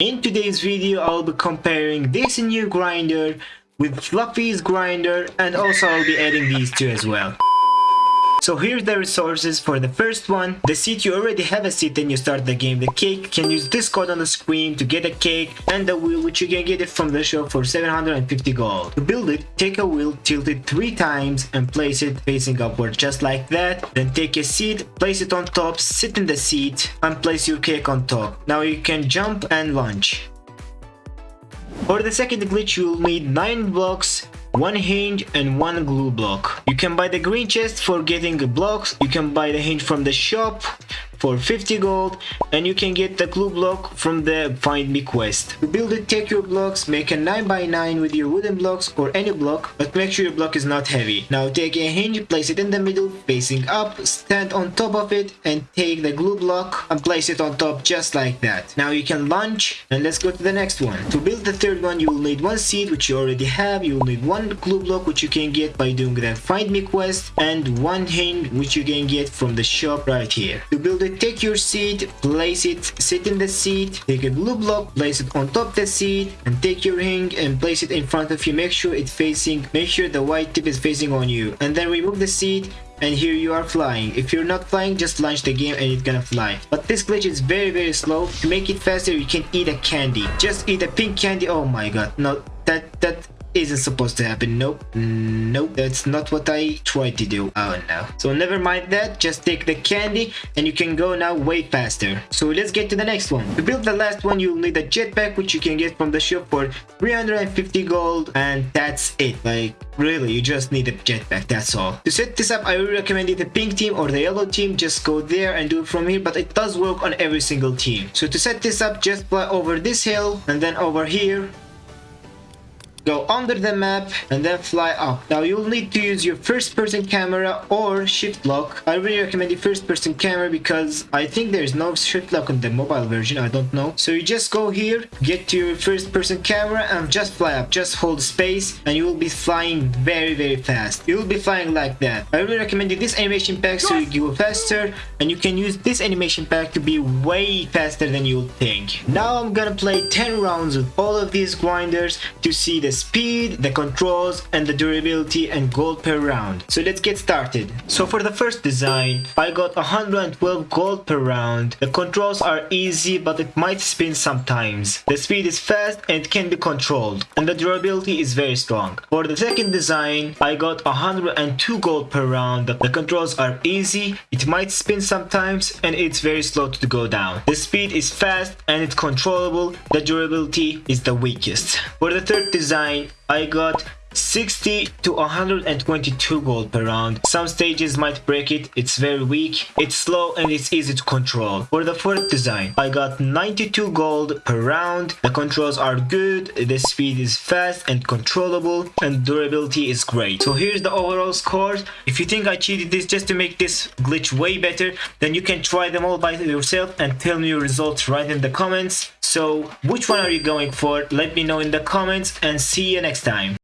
In today's video, I'll be comparing this new grinder with Fluffy's grinder and also I'll be adding these two as well. So here's the resources for the first one. The seat you already have a seat and you start the game. The cake can use this code on the screen to get a cake and the wheel which you can get it from the shop for 750 gold. To build it, take a wheel, tilt it 3 times and place it facing upward just like that. Then take a seat, place it on top, sit in the seat and place your cake on top. Now you can jump and launch. For the second glitch you'll need 9 blocks one hinge and one glue block. You can buy the green chest for getting blocks. You can buy the hinge from the shop for 50 gold and you can get the glue block from the find me quest. To build it take your blocks, make a 9x9 with your wooden blocks or any block but make sure your block is not heavy. Now take a hinge, place it in the middle facing up, stand on top of it and take the glue block and place it on top just like that. Now you can launch and let's go to the next one. To build the third one you will need one seed which you already have, you will need one glue block which you can get by doing the find me quest and one hinge which you can get from the shop right here. To build it take your seat, place it, sit in the seat, take a glue block, place it on top the seat, and take your ring and place it in front of you. Make sure it's facing, make sure the white tip is facing on you. And then remove the seat and here you are flying. If you're not flying, just launch the game and it's gonna fly. But this glitch is very very slow. To make it faster, you can eat a candy. Just eat a pink candy. Oh my god. No, that that isn't supposed to happen. Nope. Nope. That's not what I tried to do. Oh no. So never mind that. Just take the candy and you can go now way faster. So let's get to the next one. To build the last one, you'll need a jetpack which you can get from the shop for 350 gold and that's it. Like really, you just need a jetpack. That's all. To set this up, I would recommend the pink team or the yellow team. Just go there and do it from here. But it does work on every single team. So to set this up, just fly over this hill and then over here go under the map and then fly up. Now you'll need to use your first person camera or shift lock. I really recommend the first person camera because I think there's no shift lock on the mobile version. I don't know. So you just go here, get to your first person camera and just fly up. Just hold space and you will be flying very very fast. You will be flying like that. I really recommend this animation pack so you go faster and you can use this animation pack to be way faster than you think. Now I'm gonna play 10 rounds with all of these grinders to see the the speed, the controls, and the durability and gold per round. So let's get started. So for the first design, I got 112 gold per round. The controls are easy but it might spin sometimes. The speed is fast and it can be controlled. And the durability is very strong. For the second design, I got 102 gold per round. The controls are easy, it might spin sometimes and it's very slow to go down. The speed is fast and it's controllable. The durability is the weakest. For the third design, I got 60 to 122 gold per round. Some stages might break it, it's very weak, it's slow and it's easy to control. For the fourth design, I got 92 gold per round. The controls are good, the speed is fast and controllable, and durability is great. So here's the overall scores. If you think I cheated this just to make this glitch way better, then you can try them all by yourself and tell me your results right in the comments. So which one are you going for? Let me know in the comments and see you next time.